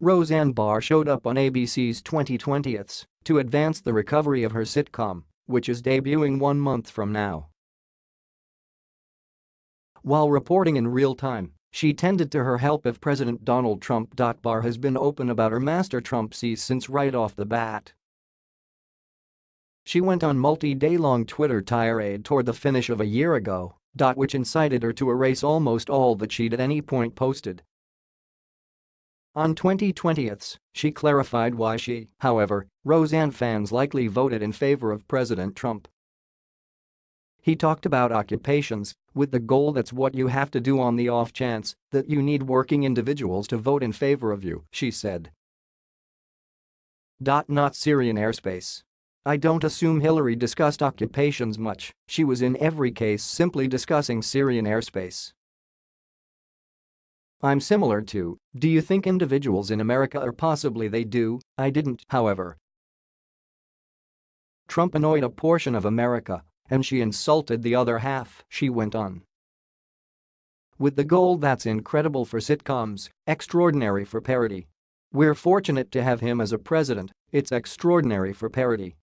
Roseanne Barr showed up on ABC's 2020ths to advance the recovery of her sitcom, which is debuting one month from now. While reporting in real time, she tended to her help if President Donald Trump. Barr has been open about her master Trumpsies since right off the bat. She went on multi-day-long Twitter tirade toward the finish of a year ago, which incited her to erase almost all that she'd at any point posted. On 2020ths, she clarified why she, however, Roseanne fans likely voted in favor of President Trump. He talked about occupations, with the goal that's what you have to do on the off chance that you need working individuals to vote in favor of you, she said. Not Syrian airspace. I don't assume Hillary discussed occupations much, she was in every case simply discussing Syrian airspace. I'm similar to, do you think individuals in America or possibly they do, I didn't, however. Trump annoyed a portion of America, and she insulted the other half, she went on. With the goal that's incredible for sitcoms, extraordinary for parody. We're fortunate to have him as a president, it's extraordinary for parody.